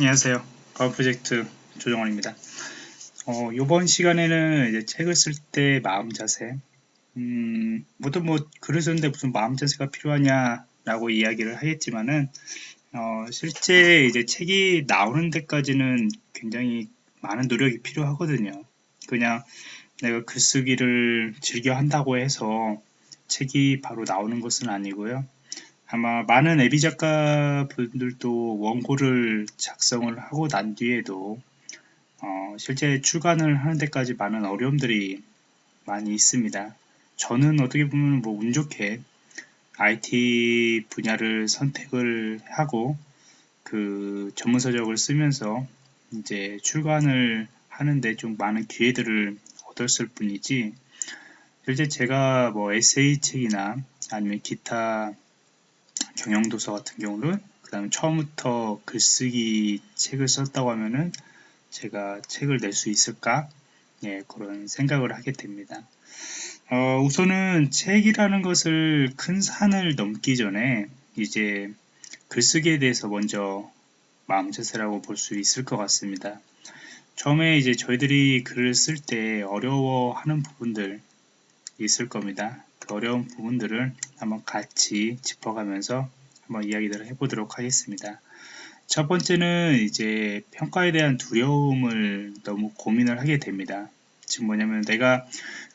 안녕하세요. 과학 프로젝트 조정원입니다. 어, 이번 시간에는 이제 책을 쓸 때 마음 자세, 음, 모두 뭐 글을 쓰는데 무슨 마음 자세가 필요하냐라고 이야기를 하겠지만은 어, 실제 이제 책이 나오는 데까지는 굉장히 많은 노력이 필요하거든요. 그냥 내가 글쓰기를 즐겨 한다고 해서 책이 바로 나오는 것은 아니고요. 아마 많은 애비 작가 분들도 원고를 작성을 하고 난 뒤에도 어, 실제 출간을 하는 데까지 많은 어려움들이 많이 있습니다. 저는 어떻게 보면 뭐 운 좋게 IT 분야를 선택을 하고 그 전문 서적을 쓰면서 이제 출간을 하는데 좀 많은 기회들을 얻었을 뿐이지 실제 제가 뭐 에세이 책이나 아니면 기타 경영도서 같은 경우는 그 다음에 처음부터 글쓰기 책을 썼다고 하면은 제가 책을 낼 수 있을까 예, 그런 생각을 하게 됩니다. 어, 우선은 책이라는 것을 큰 산을 넘기 전에 이제 글쓰기에 대해서 먼저 마음자세라고 볼 수 있을 것 같습니다. 처음에 이제 저희들이 글을 쓸 때 어려워하는 부분들 있을 겁니다. 그 어려운 부분들을 한번 같이 짚어가면서 한번 이야기를 해보도록 하겠습니다. 첫 번째는 이제 평가에 대한 두려움을 너무 고민을 하게 됩니다. 지금 뭐냐면 내가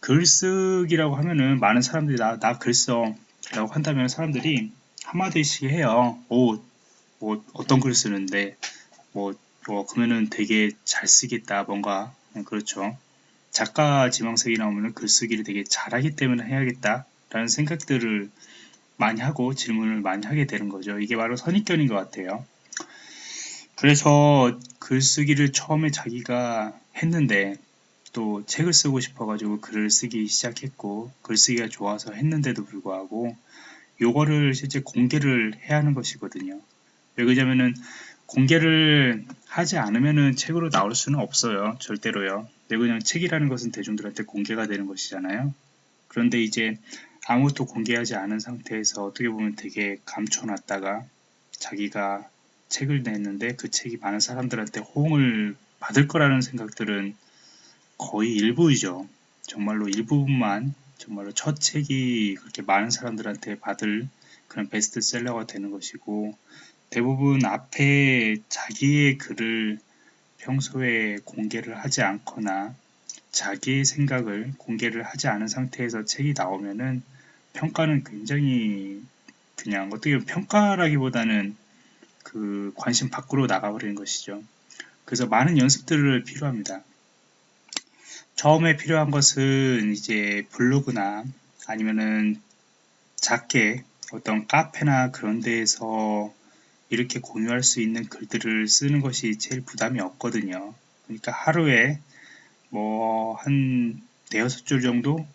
글쓰기라고 하면은 많은 사람들이 나, 나 글써 라고 한다면 사람들이 한마디씩 해요. 오, 뭐 어떤 글 쓰는데 뭐, 뭐 그러면은 되게 잘 쓰겠다 뭔가 그렇죠. 작가 지망생이 나오면 글쓰기를 되게 잘하기 때문에 해야겠다 라는 생각들을 많이 하고 질문을 많이 하게 되는 거죠. 이게 바로 선입견인 것 같아요. 그래서 글쓰기를 처음에 자기가 했는데 또 책을 쓰고 싶어가지고 글을 쓰기 시작했고 글쓰기가 좋아서 했는데도 불구하고 요거를 실제 공개를 해야 하는 것이거든요. 왜 그러냐면은 공개를 하지 않으면은 책으로 나올 수는 없어요. 절대로요. 왜 그냥 책이라는 것은 대중들한테 공개가 되는 것이잖아요. 그런데 이제 아무것도 공개하지 않은 상태에서 어떻게 보면 되게 감춰놨다가 자기가 책을 냈는데 그 책이 많은 사람들한테 호응을 받을 거라는 생각들은 거의 일부이죠. 정말로 일부분만 정말로 첫 책이 그렇게 많은 사람들한테 받을 그런 베스트셀러가 되는 것이고 대부분 앞에 자기의 글을 평소에 공개를 하지 않거나 자기의 생각을 공개를 하지 않은 상태에서 책이 나오면은 평가는 굉장히 그냥 어떻게 보면 평가라기보다는 그 관심 밖으로 나가버리는 것이죠. 그래서 많은 연습들을 필요합니다. 처음에 필요한 것은 이제 블로그나 아니면은 작게 어떤 카페나 그런 데에서 이렇게 공유할 수 있는 글들을 쓰는 것이 제일 부담이 없거든요. 그러니까 하루에 뭐 한 대여섯 줄 정도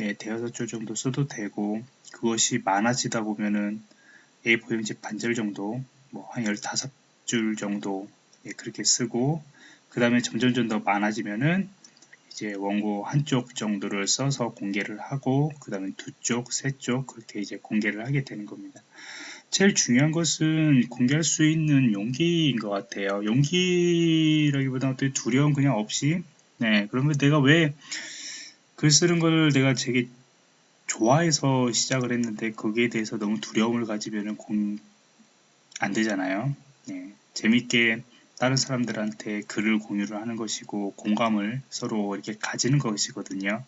예, 대여섯 줄 정도 써도 되고 그것이 많아지다 보면은 A4 용지 반절 정도 뭐 한 15줄 정도 예, 그렇게 쓰고 그 다음에 점점점 더 많아지면은 이제 원고 한쪽 정도를 써서 공개를 하고 그 다음에 두 쪽, 세 쪽 그렇게 이제 공개를 하게 되는 겁니다. 제일 중요한 것은 공개할 수 있는 용기인 것 같아요. 용기라기보다 어떤 두려움 그냥 없이 네 그러면 내가 왜 글 쓰는 걸 내가 되게 좋아해서 시작을 했는데 거기에 대해서 너무 두려움을 가지면 공... 안 되잖아요. 네, 재밌게 다른 사람들한테 글을 공유를 하는 것이고 공감을 서로 이렇게 가지는 것이거든요.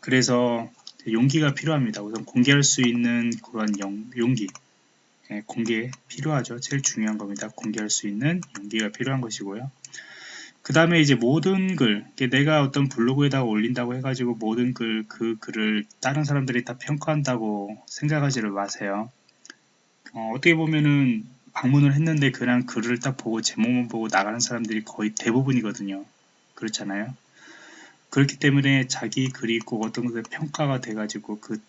그래서 용기가 필요합니다. 우선 공개할 수 있는 그런 용, 용기 네, 공개 필요하죠. 제일 중요한 겁니다. 공개할 수 있는 용기가 필요한 것이고요. 그 다음에 이제 모든 글, 내가 어떤 블로그에다가 올린다고 해가지고 모든 글, 그 글을 다른 사람들이 다 평가한다고 생각하지를 마세요. 어, 어떻게 보면은 방문을 했는데 그냥 글을 딱 보고 제목만 보고 나가는 사람들이 거의 대부분이거든요. 그렇잖아요. 그렇기 때문에 자기 글이 꼭 어떤 것에 평가가 돼가지고 그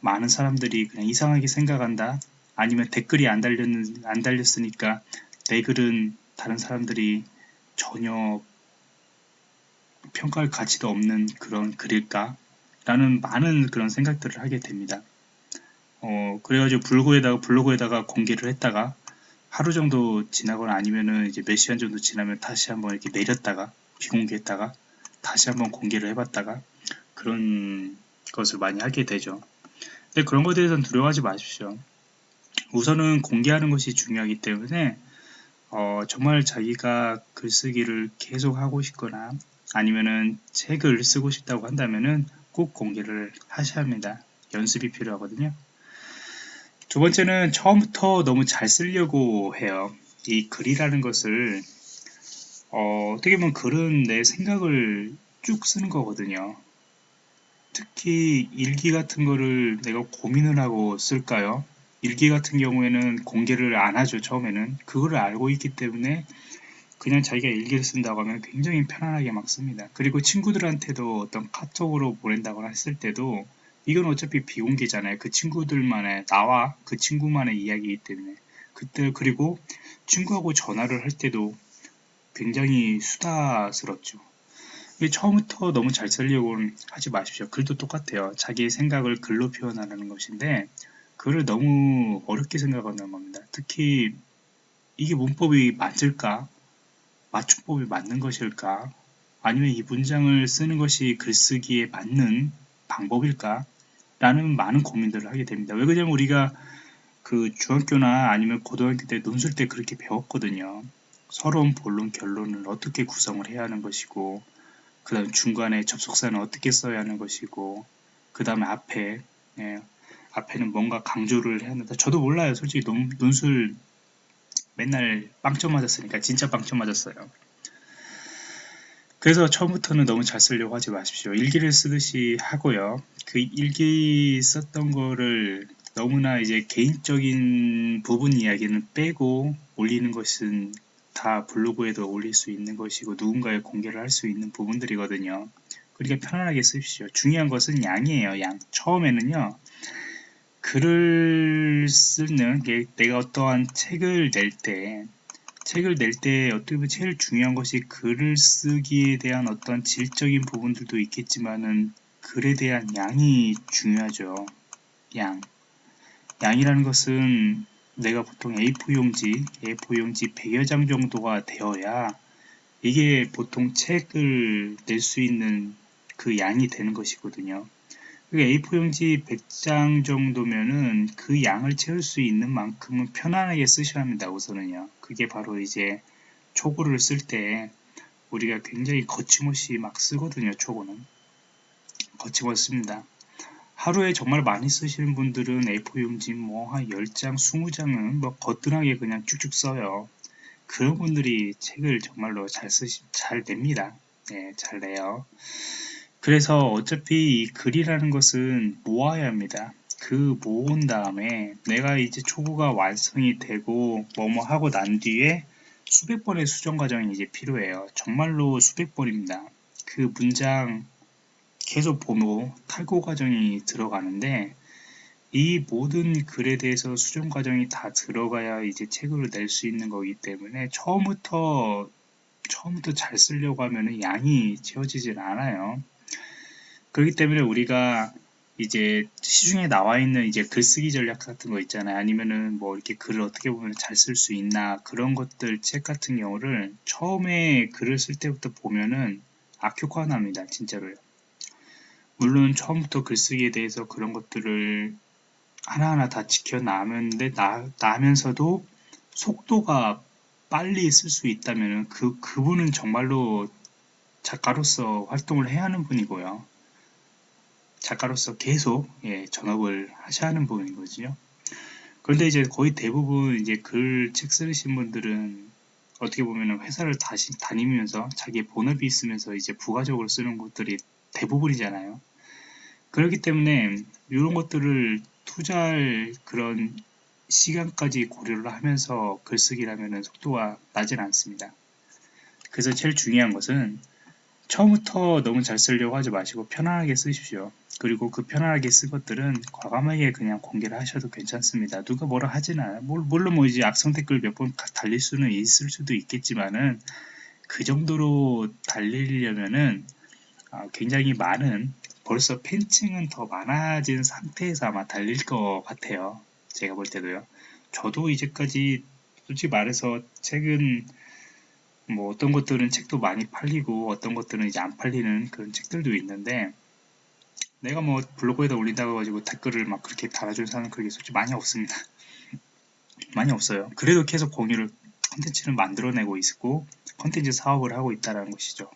많은 사람들이 그냥 이상하게 생각한다. 아니면 댓글이 안 달렸, 안 달렸으니까 내 글은 다른 사람들이 전혀 평가할 가치도 없는 그런 글일까? 라는 많은 그런 생각들을 하게 됩니다. 어, 그래가지고 블로그에다가, 블로그에다가 공개를 했다가 하루 정도 지나거나 아니면은 이제 몇 시간 정도 지나면 다시 한번 이렇게 내렸다가 비공개했다가 다시 한번 공개를 해봤다가 그런 것을 많이 하게 되죠. 근데 그런 것에 대해서는 두려워하지 마십시오. 우선은 공개하는 것이 중요하기 때문에 어, 정말 자기가 글쓰기를 계속 하고 싶거나 아니면은 책을 쓰고 싶다고 한다면은 꼭 공개를 하셔야 합니다. 연습이 필요하거든요. 두 번째는 처음부터 너무 잘 쓰려고 해요. 이 글이라는 것을 어, 어떻게 보면 글은 내 생각을 쭉 쓰는 거거든요. 특히 일기 같은 거를 내가 고민을 하고 쓸까요? 일기 같은 경우에는 공개를 안 하죠, 처음에는. 그거를 알고 있기 때문에 그냥 자기가 일기를 쓴다고 하면 굉장히 편안하게 막 씁니다. 그리고 친구들한테도 어떤 카톡으로 보낸다거나 했을 때도 이건 어차피 비공개잖아요. 그 친구들만의 나와 그 친구만의 이야기이기 때문에 그때 그리고 친구하고 전화를 할 때도 굉장히 수다스럽죠. 처음부터 너무 잘 쓰려고는 하지 마십시오. 글도 똑같아요. 자기의 생각을 글로 표현하는 것인데 글을 너무 어렵게 생각하는 겁니다. 특히 이게 문법이 맞을까? 맞춤법이 맞는 것일까? 아니면 이 문장을 쓰는 것이 글쓰기에 맞는 방법일까? 라는 많은 고민들을 하게 됩니다. 왜 그러냐면 우리가 그 중학교나 아니면 고등학교 때 논술 때 그렇게 배웠거든요. 서론, 본론, 결론을 어떻게 구성을 해야 하는 것이고 그 다음 중간에 접속사는 어떻게 써야 하는 것이고 그 다음에 앞에 예, 앞에는 뭔가 강조를 해야 한다. 저도 몰라요. 솔직히 논, 논술 맨날 빵점 맞았으니까 진짜 빵점 맞았어요. 그래서 처음부터는 너무 잘 쓰려고 하지 마십시오. 일기를 쓰듯이 하고요. 그 일기 썼던 거를 너무나 이제 개인적인 부분 이야기는 빼고 올리는 것은 다 블로그에도 올릴 수 있는 것이고 누군가에 공개를 할 수 있는 부분들이거든요. 그러니까 편안하게 쓰십시오. 중요한 것은 양이에요. 양. 처음에는요. 글을 쓰는 게 내가 어떠한 책을 낼 때 책을 낼 때 어떻게 보면 제일 중요한 것이 글을 쓰기에 대한 어떤 질적인 부분들도 있겠지만은 글에 대한 양이 중요하죠. 양. 양이라는 것은 내가 보통 A4 용지, A4 용지 100여 장 정도가 되어야 이게 보통 책을 낼 수 있는 그 양이 되는 것이거든요. A4 용지 100장 정도면은 그 양을 채울 수 있는 만큼은 편안하게 쓰셔야 합니다. 우선은요. 그게 바로 이제 초고를 쓸 때 우리가 굉장히 거침없이 막 쓰거든요. 초고는. 거침없습니다. 하루에 정말 많이 쓰시는 분들은 A4 용지 뭐 한 10장, 20장은 뭐 거뜬하게 그냥 쭉쭉 써요. 그런 분들이 책을 정말로 잘 쓰시, 잘 냅니다. 네, 잘 내요. 그래서 어차피 이 글이라는 것은 모아야 합니다. 그 모은 다음에 내가 이제 초보가 완성이 되고 뭐뭐 하고 난 뒤에 수백 번의 수정 과정이 이제 필요해요. 정말로 수백 번입니다. 그 문장 계속 보고 탈고 과정이 들어가는데 이 모든 글에 대해서 수정 과정이 다 들어가야 이제 책을 낼수 있는 거기 때문에 처음부터 처음부터 잘 쓰려고 하면 양이 채워지질 않아요. 그렇기 때문에 우리가 이제 시중에 나와 있는 이제 글쓰기 전략 같은 거 있잖아요. 아니면은 뭐 이렇게 글을 어떻게 보면 잘 쓸 수 있나 그런 것들 책 같은 경우를 처음에 글을 쓸 때부터 보면은 악효과납니다. 진짜로요. 물론 처음부터 글쓰기에 대해서 그런 것들을 하나하나 다 지켜나면데 나, 나면서도 속도가 빨리 쓸 수 있다면 그 그분은 정말로 작가로서 활동을 해야 하는 분이고요. 작가로서 계속 예, 전업을 하셔야 하는 분이거든요. 그런데 이제 거의 대부분 이제 글 책 쓰신 분들은 어떻게 보면 회사를 다시 다니면서 자기의 본업이 있으면서 이제 부가적으로 쓰는 것들이 대부분이잖아요. 그렇기 때문에 이런 것들을 투자할 그런 시간까지 고려를 하면서 글쓰기라면 속도가 나질 않습니다. 그래서 제일 중요한 것은 처음부터 너무 잘 쓰려고 하지 마시고 편안하게 쓰십시오. 그리고 그 편안하게 쓴 것들은 과감하게 그냥 공개를 하셔도 괜찮습니다. 누가 뭐라 하진 않아요. 물론 뭐 이제 악성 댓글 몇 번 달릴 수는 있을 수도 있겠지만은 그 정도로 달리려면은 아, 굉장히 많은 벌써 팬층은 더 많아진 상태에서 아마 달릴 것 같아요. 제가 볼 때도요. 저도 이제까지 솔직히 말해서 책은 뭐 어떤 것들은 책도 많이 팔리고 어떤 것들은 이제 안 팔리는 그런 책들도 있는데 내가 뭐 블로그에다 올린다고 가지고 댓글을 막 그렇게 달아주는 사람은 그게 솔직히 많이 없습니다. 많이 없어요. 그래도 계속 공유를 컨텐츠를 만들어내고 있고 컨텐츠 사업을 하고 있다는 것이죠.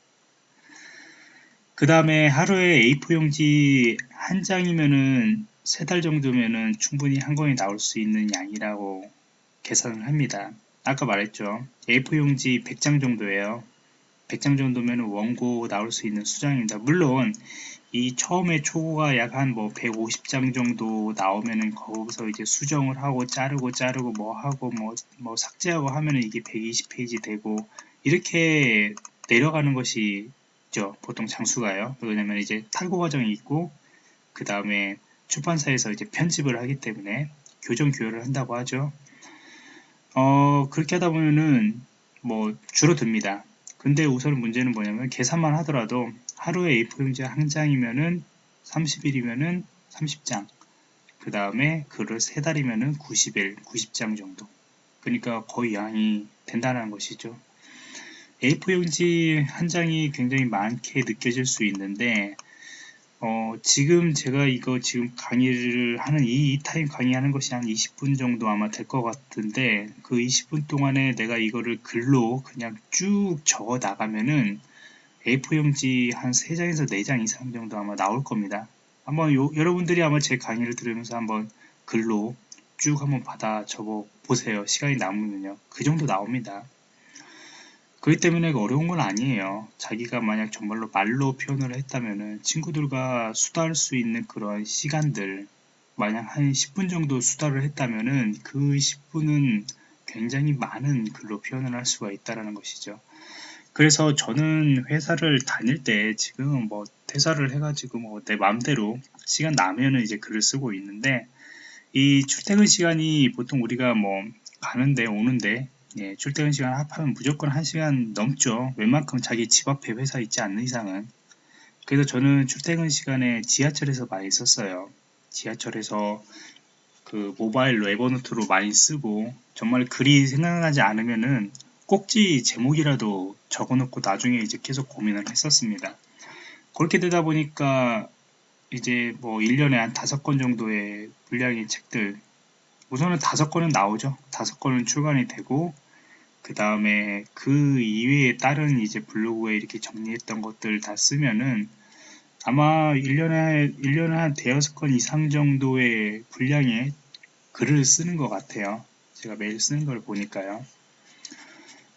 그 다음에 하루에 A4 용지 한 장이면은 세 달 정도면은 충분히 한 권이 나올 수 있는 양이라고 계산을 합니다. 아까 말했죠. A4 용지 100장 정도예요. 100장 정도면 원고 나올 수 있는 수장입니다. 물론 이 처음에 초고가 약 한 뭐 150장 정도 나오면은 거기서 이제 수정을 하고 자르고 자르고 뭐 하고 뭐, 뭐 삭제하고 하면은 이게 120페이지 되고 이렇게 내려가는 것이 죠 보통 장수가요. 왜냐면 이제 탈고 과정이 있고 그 다음에 출판사에서 이제 편집을 하기 때문에 교정 교열을 한다고 하죠. 어 그렇게 하다 보면은 뭐 줄어듭니다. 근데 우선 문제는 뭐냐면 계산만 하더라도 하루에 A4용지 한 장이면은 30일이면은 30장 그 다음에 글을 세 달이면은 90일 90장 정도. 그러니까 거의 양이 된다는 것이죠. A4용지 한 장이 굉장히 많게 느껴질 수 있는데 어, 지금 제가 이거 지금 강의를 하는 이, 이 타임 강의하는 것이 한 20분 정도 아마 될 것 같은데 그 20분 동안에 내가 이거를 글로 그냥 쭉 적어 나가면은 A4용지 한 3장에서 4장 이상 정도 아마 나올 겁니다. 한번 요, 여러분들이 아마 제 강의를 들으면서 한번 글로 쭉 한번 받아 적어 보세요. 시간이 남으면요. 그 정도 나옵니다. 그렇기 때문에 어려운 건 아니에요. 자기가 만약 정말로 말로 표현을 했다면 친구들과 수다할 수 있는 그런 시간들 만약 한 10분 정도 수다를 했다면 그 10분은 굉장히 많은 글로 표현을 할 수가 있다는 것이죠. 그래서 저는 회사를 다닐 때 지금 뭐 퇴사를 해가지고 뭐 내 마음대로 시간 나면은 이제 글을 쓰고 있는데 이 출퇴근 시간이 보통 우리가 뭐 가는데 오는데 예, 출퇴근 시간 합하면 무조건 1시간 넘죠. 웬만큼 자기 집 앞에 회사 있지 않는 이상은. 그래서 저는 출퇴근 시간에 지하철에서 많이 썼어요. 지하철에서 그 모바일로 에버노트로 많이 쓰고 정말 글이 생각나지 않으면은 꼭지 제목이라도 적어놓고 나중에 이제 계속 고민을 했었습니다. 그렇게 되다 보니까 이제 뭐 1년에 한 다섯 권 정도의 분량의 책들 우선은 다섯 권은 나오죠. 다섯 권은 출간이 되고 그 다음에 그 이외에 다른 이제 블로그에 이렇게 정리했던 것들 다 쓰면은 아마 1년에, 1년에 한 대여섯 건 이상 정도의 분량의 글을 쓰는 것 같아요. 제가 매일 쓰는 걸 보니까요.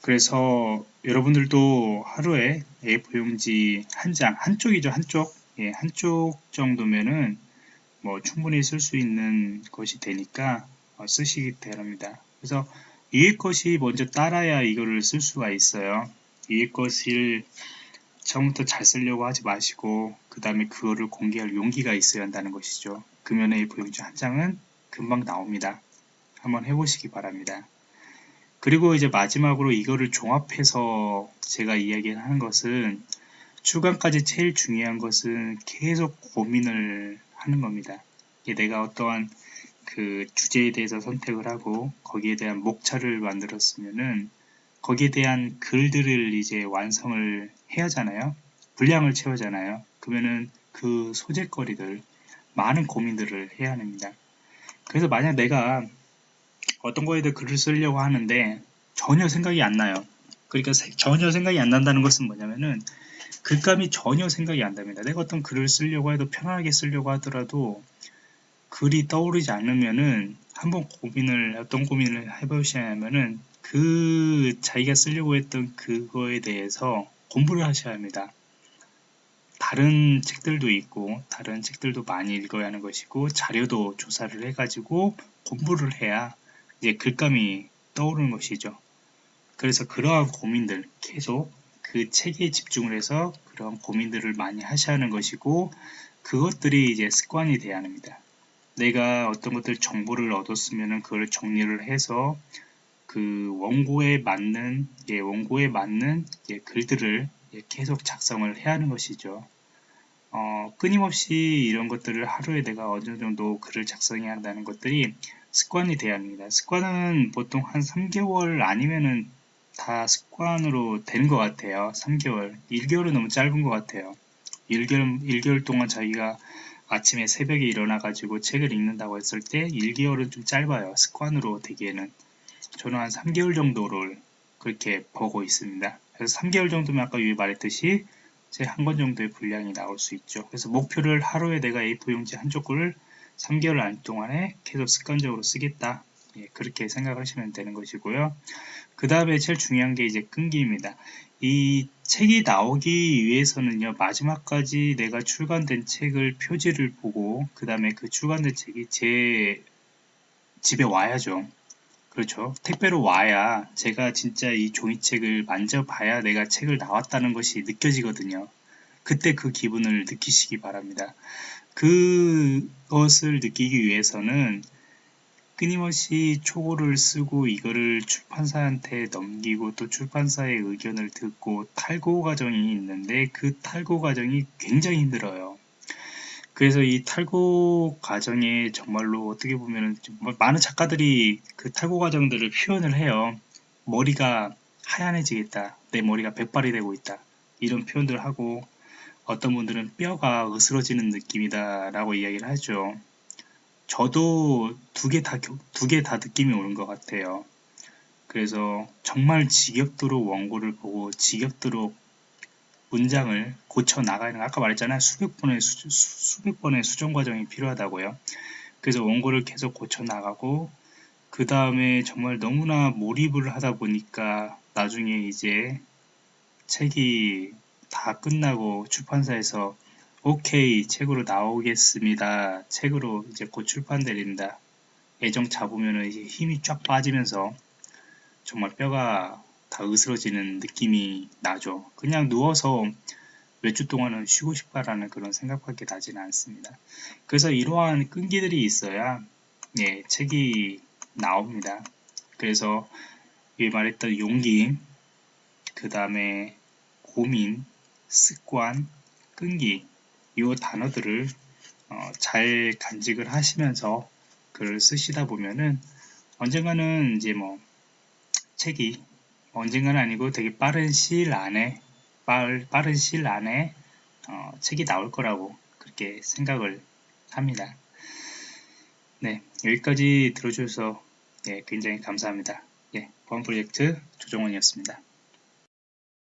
그래서 여러분들도 하루에 A4 용지 한 장, 한쪽이죠, 한쪽. 예, 한쪽 정도면은 뭐 충분히 쓸 수 있는 것이 되니까 어, 쓰시기 바랍니다. 그래서 위에 것이 먼저 따라야 이거를 쓸 수가 있어요. 위에 것을 처음부터 잘 쓰려고 하지 마시고 그 다음에 그거를 공개할 용기가 있어야 한다는 것이죠. 금연의 보용지 한 장은 금방 나옵니다. 한번 해보시기 바랍니다. 그리고 이제 마지막으로 이거를 종합해서 제가 이야기하는 것은 출간까지 제일 중요한 것은 계속 고민을 하는 겁니다. 내가 어떠한 그 주제에 대해서 선택을 하고 거기에 대한 목차를 만들었으면은 거기에 대한 글들을 이제 완성을 해야 하잖아요. 분량을 채우잖아요. 그러면은 그 소재거리들 많은 고민들을 해야 합니다. 그래서 만약 내가 어떤 거에도 글을 쓰려고 하는데 전혀 생각이 안 나요. 그러니까 전혀 생각이 안 난다는 것은 뭐냐면은 글감이 전혀 생각이 안 납니다. 내가 어떤 글을 쓰려고 해도 편하게 쓰려고 하더라도 글이 떠오르지 않으면은 한번 고민을 어떤 고민을 해보시냐면은 그 자기가 쓰려고 했던 그거에 대해서 공부를 하셔야 합니다. 다른 책들도 있고 다른 책들도 많이 읽어야 하는 것이고 자료도 조사를 해가지고 공부를 해야 이제 글감이 떠오르는 것이죠. 그래서 그러한 고민들 계속 그 책에 집중을 해서 그런 고민들을 많이 하셔야 하는 것이고 그것들이 이제 습관이 되어야 합니다. 내가 어떤 것들 정보를 얻었으면 그걸 정리를 해서 그 원고에 맞는 예, 원고에 맞는 예, 글들을 예, 계속 작성을 해야 하는 것이죠. 어, 끊임없이 이런 것들을 하루에 내가 어느 정도 글을 작성해야 한다는 것들이 습관이 돼야 합니다. 습관은 보통 한 3개월 아니면은 다 습관으로 되는 것 같아요. 3개월. 1개월은 너무 짧은 것 같아요. 1개월, 1개월 동안 자기가 아침에 새벽에 일어나가지고 책을 읽는다고 했을 때 1개월은 좀 짧아요. 습관으로 되기에는. 저는 한 3개월 정도를 그렇게 보고 있습니다. 그래서 3개월 정도면 아까 위에 말했듯이 제 한 권 정도의 분량이 나올 수 있죠. 그래서 목표를 하루에 내가 A4용지 한 쪽을 3개월 안 동안에 계속 습관적으로 쓰겠다. 예, 그렇게 생각하시면 되는 것이고요. 그 다음에 제일 중요한 게 이제 끈기입니다. 이 책이 나오기 위해서는요, 마지막까지 내가 출간된 책을 표지를 보고, 그 다음에 그 출간된 책이 제 집에 와야죠. 그렇죠. 택배로 와야 제가 진짜 이 종이책을 만져봐야 내가 책을 나왔다는 것이 느껴지거든요. 그때 그 기분을 느끼시기 바랍니다. 그것을 느끼기 위해서는 끊임없이 초고를 쓰고 이거를 출판사한테 넘기고 또 출판사의 의견을 듣고 탈고 과정이 있는데 그 탈고 과정이 굉장히 힘들어요. 그래서 이 탈고 과정에 정말로 어떻게 보면 뭐 많은 작가들이 그 탈고 과정들을 표현을 해요. 머리가 하얀해지겠다. 내 머리가 백발이 되고 있다. 이런 표현들을 하고 어떤 분들은 뼈가 으스러지는 느낌이다 라고 이야기를 하죠. 저도 두 개 다, 두 개 다 느낌이 오는 것 같아요. 그래서 정말 지겹도록 원고를 보고 지겹도록 문장을 고쳐 나가는 아까 말했잖아요. 수백 번의 수, 수백 번의 수정 과정이 필요하다고요. 그래서 원고를 계속 고쳐 나가고 그 다음에 정말 너무나 몰입을 하다 보니까 나중에 이제 책이 다 끝나고 출판사에서 오케이 책으로 나오겠습니다. 책으로 이제 곧 출판됩니다. 애정 잡으면 힘이 쫙 빠지면서 정말 뼈가 다 으스러지는 느낌이 나죠. 그냥 누워서 몇 주 동안은 쉬고 싶다라는 그런 생각밖에 나지는 않습니다. 그래서 이러한 끈기들이 있어야 예, 책이 나옵니다. 그래서 이 말했던 용기, 그 다음에 고민, 습관, 끈기 이 단어들을 어, 잘 간직을 하시면서 글을 쓰시다 보면은 언젠가는 이제 뭐 책이 언젠가는 아니고 되게 빠른 시일 안에 빠른, 빠른 시일 안에 어, 책이 나올 거라고 그렇게 생각을 합니다. 네, 여기까지 들어주셔서 예, 굉장히 감사합니다. 예, 보안 프로젝트 조정원이었습니다.